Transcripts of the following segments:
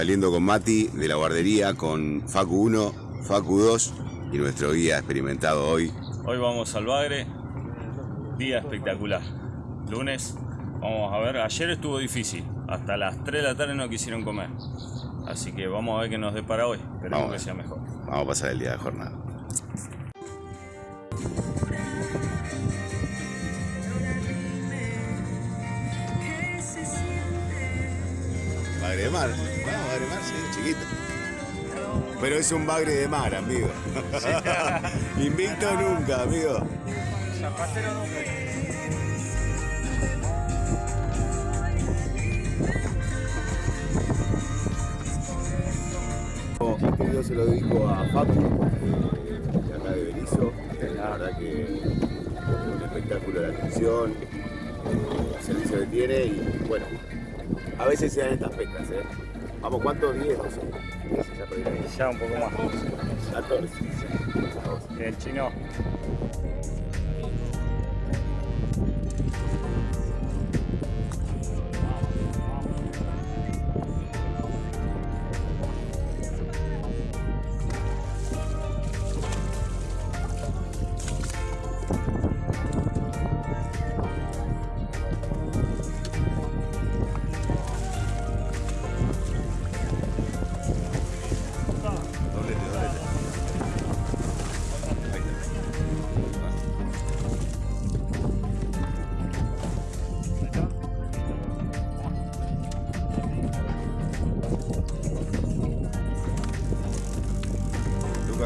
saliendo con Mati de la guardería con Facu 1, Facu 2 y nuestro guía experimentado hoy. Hoy vamos al Bagre, día espectacular. Lunes, vamos a ver, ayer estuvo difícil, hasta las 3 de la tarde no quisieron comer. Así que vamos a ver qué nos depara hoy, esperemos que sea mejor. Vamos a pasar el día de jornada. Bagre de mar, bagre de mar, sí, chiquito. Pero es un bagre de mar, amigo. Invicto nunca, amigo. Zapatero nunca. Este video se lo dedico a Facu, de acá de Berizo. La verdad que es un espectáculo de atención, el servicio que tiene y bueno, a veces se dan estas pescas, ¿eh? Vamos, ¿cuántos? 10, 12. 10 ya un poco más. 14. Que el chino.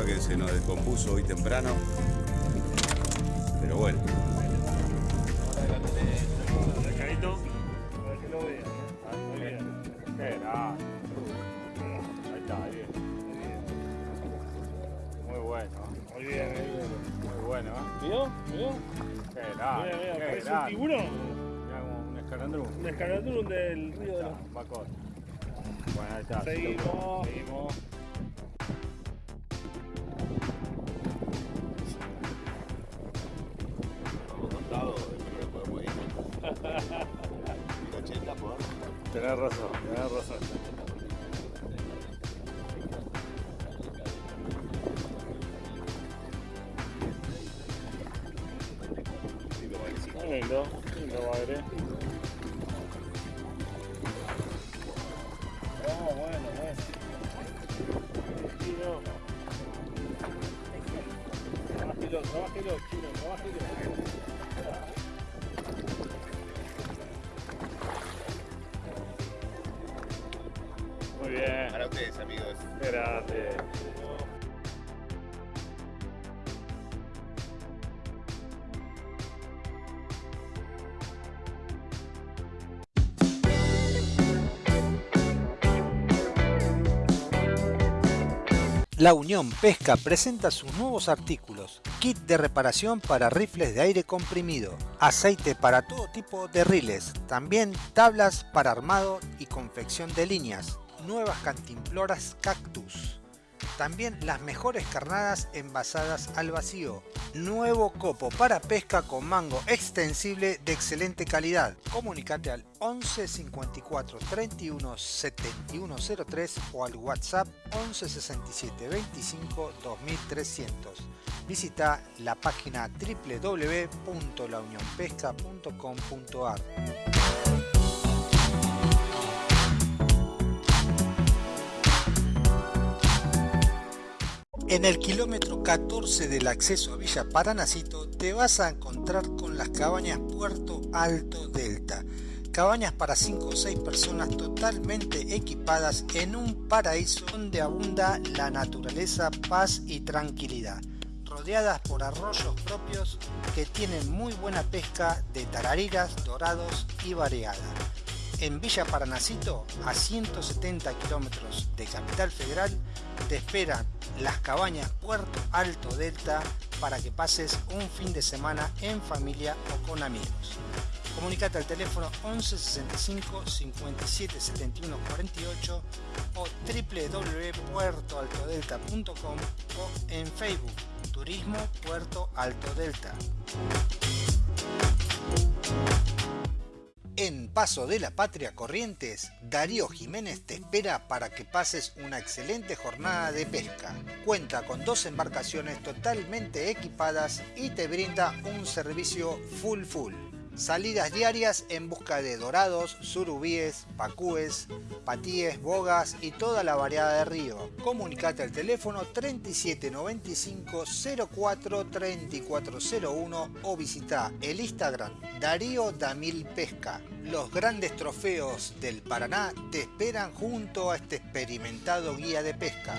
Que se nos descompuso hoy temprano. Pero bueno. Ahí está, ahí bien. Muy bueno. Muy bien, muy bien. Muy bueno, ¿eh? ¿Vio? ¿Vio? Qué grande. Mira, mira, qué parece un tiburón. Mira como un escarandrú. Un escaladrón del río de la... Bacot. Bueno, ahí está. Seguimos. Seguimos. Lindo bagre. Oh, bueno, bueno. Chino. Trabájelo, trabájelo, chino, trabájelo. Muy bien. Para ustedes, amigos. Qué La Unión Pesca presenta sus nuevos artículos, kit de reparación para rifles de aire comprimido, aceite para todo tipo de riles, también tablas para armado y confección de líneas, nuevas cantimploras cactus, también las mejores carnadas envasadas al vacío, nuevo copo para pesca con mango extensible de excelente calidad. Comunicate al 11 54 31 71 03 o al WhatsApp 11 67 25 2300. Visita la página www.launionpesca.com.ar. En el kilómetro 14 del acceso a Villa Paranacito te vas a encontrar con las cabañas Puerto Alto Delta. Cabañas para 5 o 6 personas totalmente equipadas en un paraíso donde abunda la naturaleza, paz y tranquilidad. Rodeadas por arroyos propios que tienen muy buena pesca de tarariras, dorados y variada. En Villa Paranacito, a 170 kilómetros de Capital Federal, te esperan las cabañas Puerto Alto Delta para que pases un fin de semana en familia o con amigos. Comunicate al teléfono 11 65 57 71 48 o www.puertoaltodelta.com o en Facebook Turismo Puerto Alto Delta. En Paso de la Patria Corrientes, Darío Jiménez te espera para que pases una excelente jornada de pesca. Cuenta con dos embarcaciones totalmente equipadas y te brinda un servicio full full. Salidas diarias en busca de dorados, surubíes, pacúes, patíes, bogas y toda la variedad de río. Comunicate al teléfono 3795 04 3401 o visita el Instagram Darío Damil Pesca. Los grandes trofeos del Paraná te esperan junto a este experimentado guía de pesca.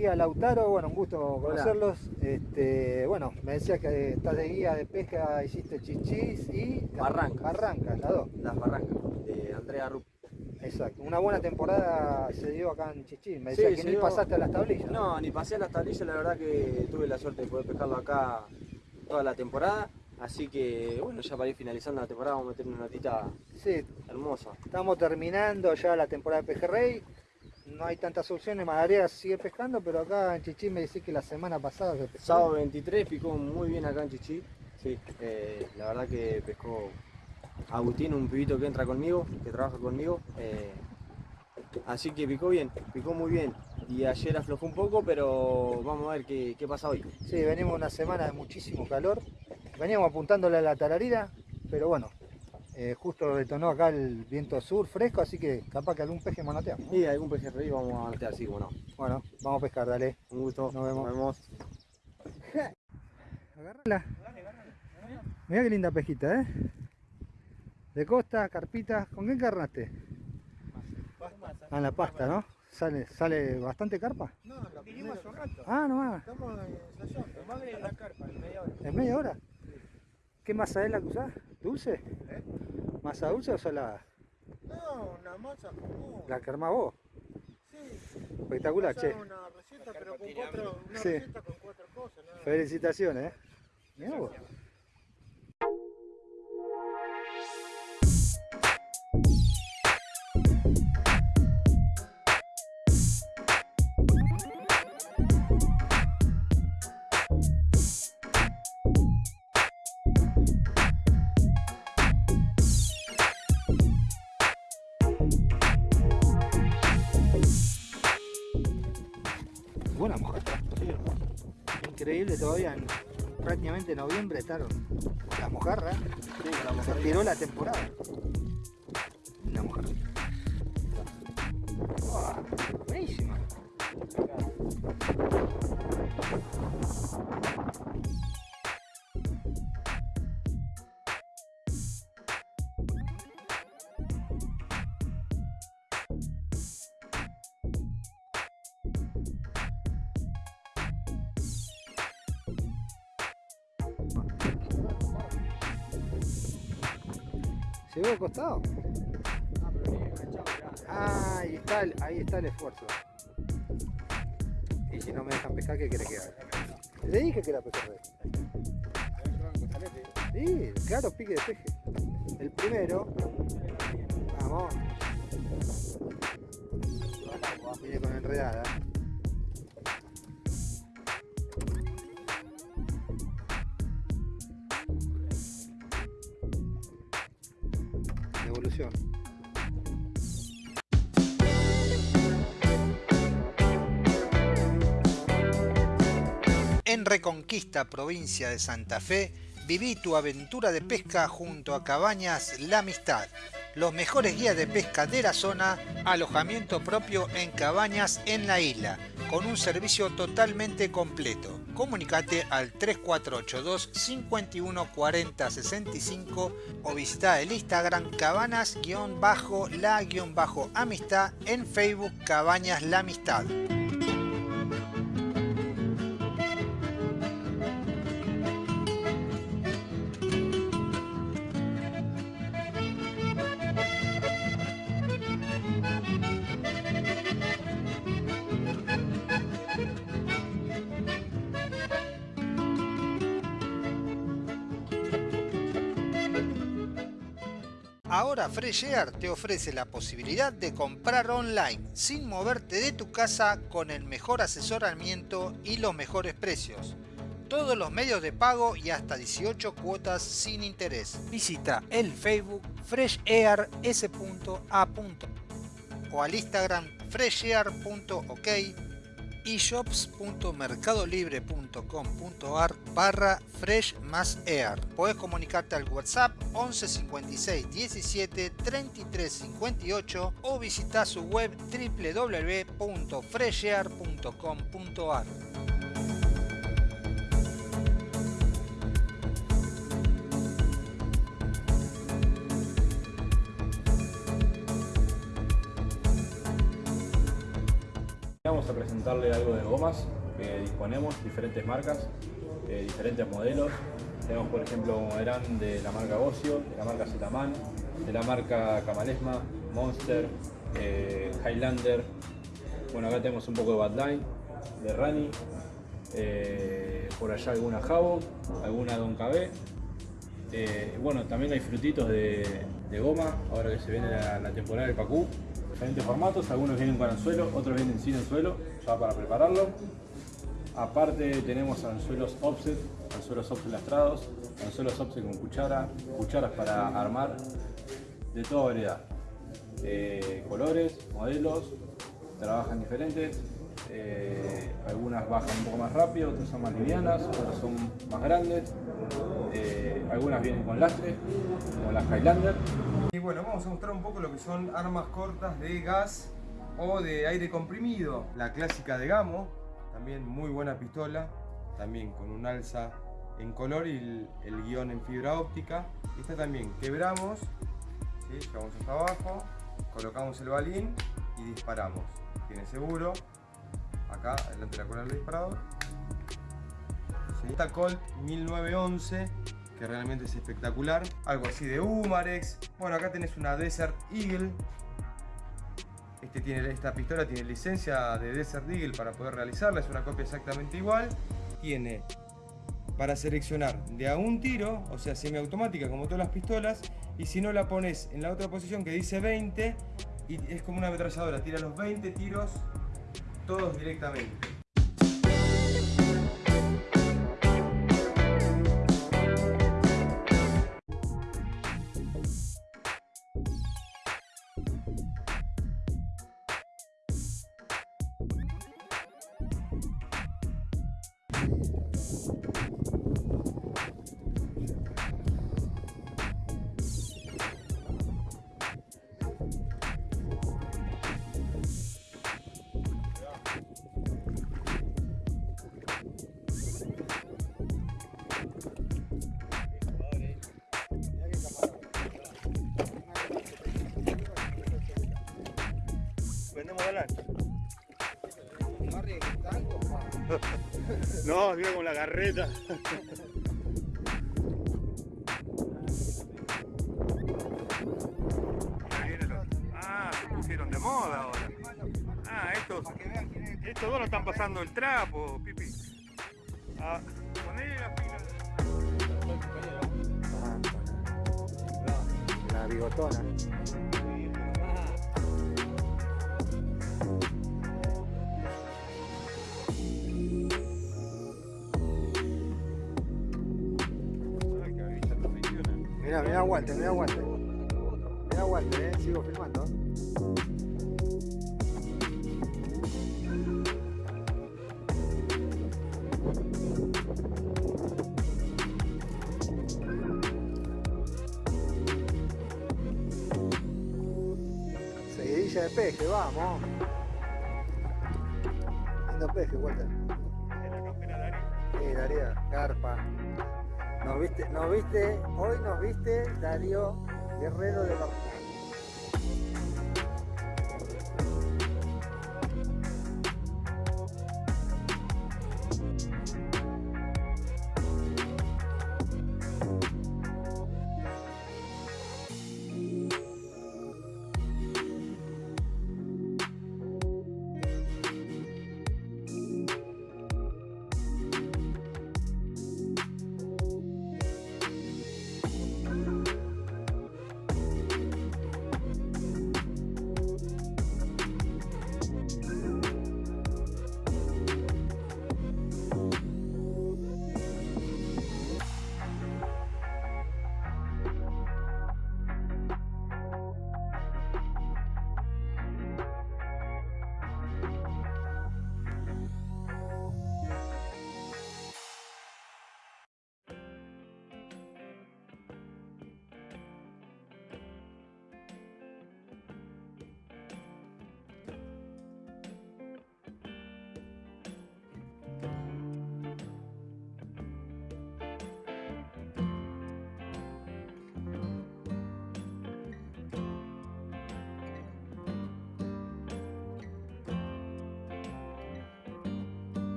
Guía Lautaro, bueno, un gusto conocerlos. Este, bueno, me decías que estás de guía de pesca, hiciste chichis y Barrancas. Barrancas, las dos. Las Barrancas, de Andrea Rupp. Exacto. Una buena temporada se dio acá en Chichis. Me Sí, decías que se ni dio- pasaste a las tablillas. No, ni pasé a las tablillas, la verdad que tuve la suerte de poder pescarlo acá toda la temporada. Así que, bueno, ya para ir finalizando la temporada vamos a meter una notita Sí, hermosa. estamos terminando ya la temporada de pejerrey. No hay tantas opciones, Madarea sigue pescando, pero acá en Chichis me decís que la semana pasada se pescó. Sábado 23 picó muy bien acá en Chichi. Sí, eh, la verdad que pescó Agustín, un pibito que entra conmigo, que trabaja conmigo. eh, así que picó bien, picó muy bien. Y ayer aflojó un poco, pero vamos a ver qué, qué pasa hoy. Sí, venimos una semana de muchísimo calor. Veníamos apuntándole a la tararira, pero bueno, eh, justo detonó acá el viento sur fresco, así que capaz que algún peje manoteamos. ¿no? Y algún pejerrey vamos a mantener así, como no. Bueno, vamos a pescar, dale. Un gusto. Nos vemos. Nos vemos. Agarrala. Mira qué linda pejita, ¿eh? De costa, carpita. ¿Con qué encarnaste? Ah, en la pasta, ¿no? ¿Sale, sale bastante carpa? No, lo vinimos hace un rato. Ah, nomás. Estamos en la carpa, en media hora. ¿En media hora? ¿Qué masa es la que usás? ¿Dulce? ¿Eh? ¿Masa dulce o salada? No, una masa común. La que armás vos. Sí, Espectacular, che. una receta, pero con cuatro, una Sí. receta con cuatro cosas. ¿no? Felicitaciones, ¿eh? Mirá vos. Buena mujer. Increíble todavía en prácticamente noviembre estaron las mojarras. Se tiró la temporada. Una mujer. Uah, buenísima. ¿Se ve al costado? Ah, ahí está, ahí está el esfuerzo. Y si no me dejan pescar, ¿qué quiere que haga? Le dije que era pejerrey. Sí, claro, pique de peje. El primero. Vamos. Viene con enredada. Reconquista, provincia de Santa Fe, viví tu aventura de pesca junto a Cabañas La Amistad. Los mejores guías de pesca de la zona, alojamiento propio en cabañas en la isla, con un servicio totalmente completo. Comunicate al 3482 51 40 65 o visita el Instagram cabanas-la-amistad en Facebook Cabañas La Amistad. Ahora Fresh Air te ofrece la posibilidad de comprar online sin moverte de tu casa con el mejor asesoramiento y los mejores precios. Todos los medios de pago y hasta 18 cuotas sin interés. Visita el Facebook freshair.s.a. o al Instagram freshair.ok y shops.mercadolibre.com.ar barra fresh más air. Puedes comunicarte al WhatsApp 11 56 17 33 58 o visita su web www.freshair.com.ar. Algo de gomas que disponemos, diferentes marcas, eh, diferentes modelos. Tenemos por ejemplo como verán de la marca Ocio, de la marca Zetaman, de la marca Camalesma, Monster, eh, Highlander. Bueno acá tenemos un poco de Badline, de Rani, eh, por allá alguna Havoc, alguna Don KB. Bueno, también hay frutitos de, goma, ahora que se viene la, la temporada del Pacú. Diferentes formatos, algunos vienen con anzuelo, otros vienen sin anzuelo, ya para prepararlo. Aparte tenemos anzuelos offset, anzuelos offset lastrados, anzuelos offset con cuchara, cucharas para armar, de toda variedad. Eh, colores, modelos, trabajan diferentes. eh, algunas bajan un poco más rápido, otras son más livianas, otras son más grandes. eh, algunas vienen con lastre, como las Highlander. Y bueno, vamos a mostrar un poco lo que son armas cortas de gas o de aire comprimido. La clásica de Gamo, también muy buena pistola, también con un alza en color y el, guion en fibra óptica. Esta también quebramos, ¿sí? llevamos hasta abajo, colocamos el balín y disparamos. Tiene seguro, acá delante de la cola del disparador. Esta Colt 1911 que realmente es espectacular. Algo así de Humarex. Bueno, acá tenés una Desert Eagle. Este tiene, esta pistola tiene licencia de Desert Eagle para poder realizarla. Es una copia exactamente igual. Tiene para seleccionar de a un tiro, o sea, semiautomática como todas las pistolas. Y si no la pones en la otra posición que dice 20, y es como una ametralladora. Tira los 20 tiros todos directamente. Vendemos la No, mira con la carreta. Ah, se pusieron de moda ahora. Ah, estos, estos dos no están pasando el trapo, Pipi. Ah, poné la pila. La bigotona. Aguante, mirá aguante. Espera Walter, eh, sigo filmando. Seguidilla de peje, vamos. Viste, nos viste, hoy nos viste Darío Guerrero de los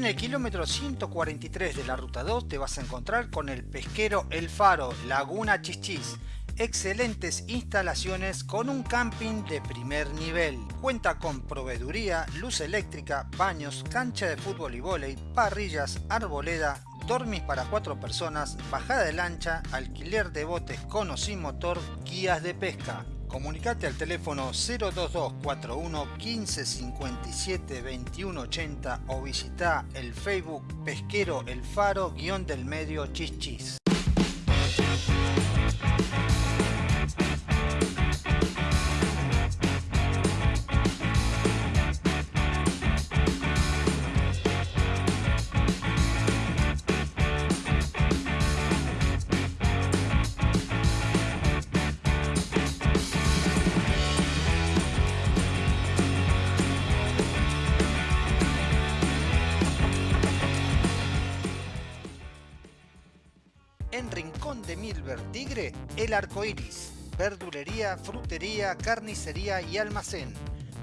En el kilómetro 143 de la ruta 2 te vas a encontrar con el pesquero El Faro, Laguna Chichis. Excelentes instalaciones con un camping de primer nivel. Cuenta con proveeduría, luz eléctrica, baños, cancha de fútbol y vóley, parrillas, arboleda, dormis para cuatro personas, bajada de lancha, alquiler de botes con o sin motor, guías de pesca. Comunicate al teléfono 02241 1557 2180 o visita el Facebook Pesquero El Faro guion del medio Chichis. En Rincón de Milver Tigre, El Arco Iris. Verdulería, frutería, carnicería y almacén.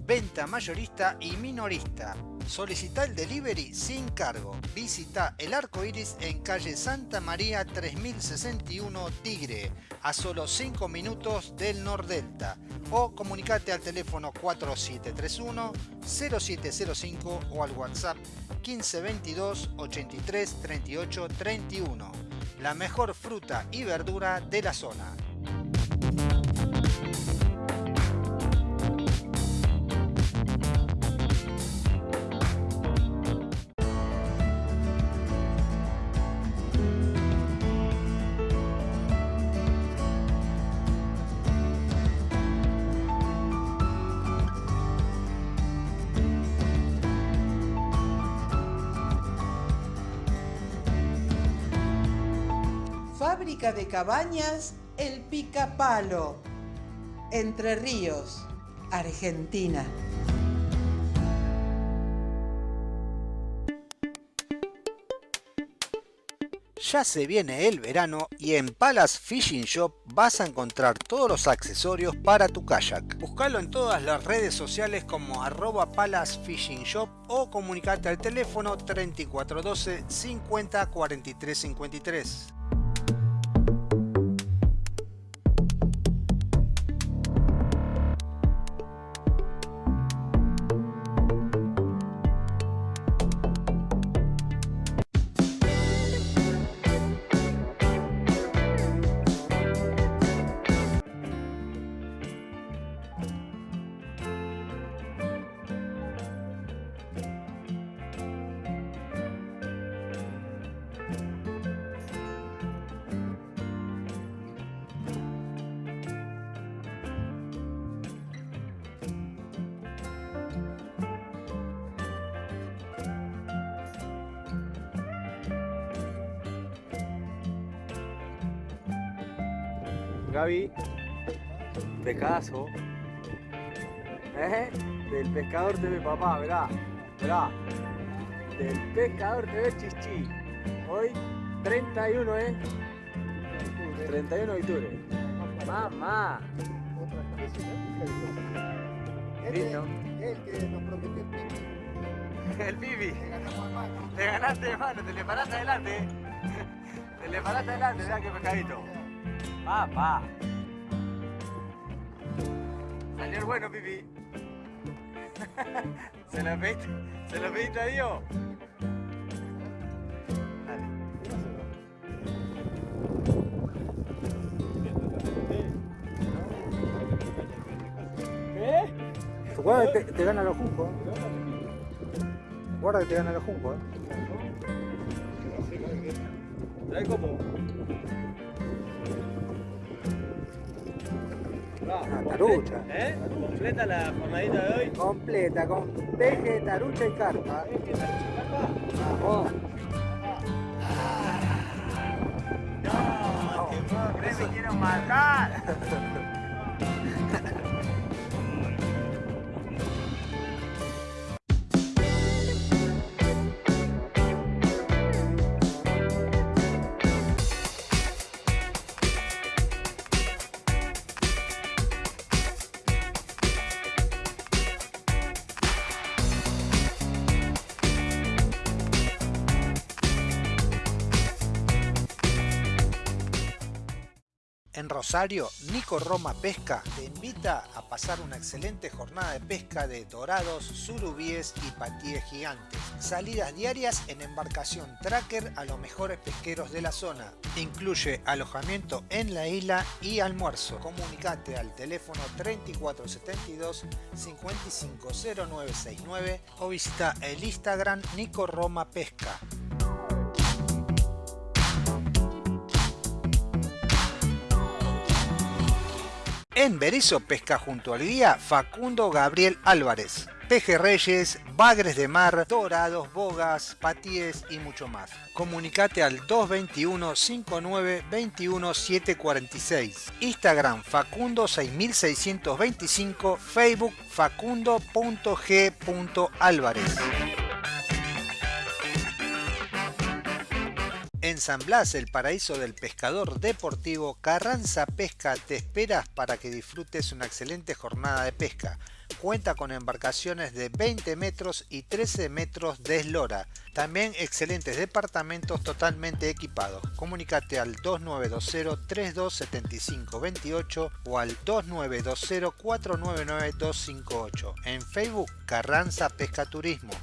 Venta mayorista y minorista. Solicita el delivery sin cargo. Visita El Arco Iris en calle Santa María 3061 Tigre, a solo 5 minutos del Nordelta. O comunicate al teléfono 4731 0705 o al WhatsApp 1522 83 38 31 la mejor fruta y verdura de la zona. De cabañas El Picapalo, Entre Ríos, Argentina. Ya se viene el verano y en Palace Fishing Shop vas a encontrar todos los accesorios para tu kayak. Buscalo en todas las redes sociales como arroba Palace Fishing Shop o comunicate al teléfono 3412 50 43 53. Gaby, pescadazo. ¿Eh? Del pescador TV papá, verá, verá. Del pescador TV chichi. Hoy 31, ¿eh? 31 de octubre. Mamá. Lindo. El que nos prometió el pico. El. Te ganaste, hermano, te le paraste adelante. Te le paraste adelante, mirá qué pescadito. Papá. Salió el bueno, Pipi. ¿Se lo pediste, ¿se lo pediste a Dios? ¿Qué? Guarda que te, te gana los juncos. Guarda que te gana los juncos. ¿eh? Trae como. Una tarucha. ¿Eh? ¿Completa la jornadita de hoy? Completa, con peje, tarucha y carpa. Vamos. No, que me quiero matar. Rosario, Nico Roma Pesca te invita a pasar una excelente jornada de pesca de dorados, surubíes y patíes gigantes. Salidas diarias en embarcación tracker a los mejores pesqueros de la zona. Incluye alojamiento en la isla y almuerzo. Comunicate al teléfono 3472 550969 o visita el Instagram Nico Roma Pesca. En Berizo pesca junto al guía Facundo Gabriel Álvarez. Pejerreyes, bagres de mar, dorados, bogas, patíes y mucho más. Comunicate al 221 59 21 746. Instagram Facundo 6625, Facebook facundo.g.álvarez. En San Blas, el paraíso del pescador deportivo, Carranza Pesca te esperas para que disfrutes una excelente jornada de pesca. Cuenta con embarcaciones de 20 metros y 13 metros de eslora. También excelentes departamentos totalmente equipados. Comunicate al 2920-327528 o al 2920-499-258. En Facebook, Carranza Pesca Turismo.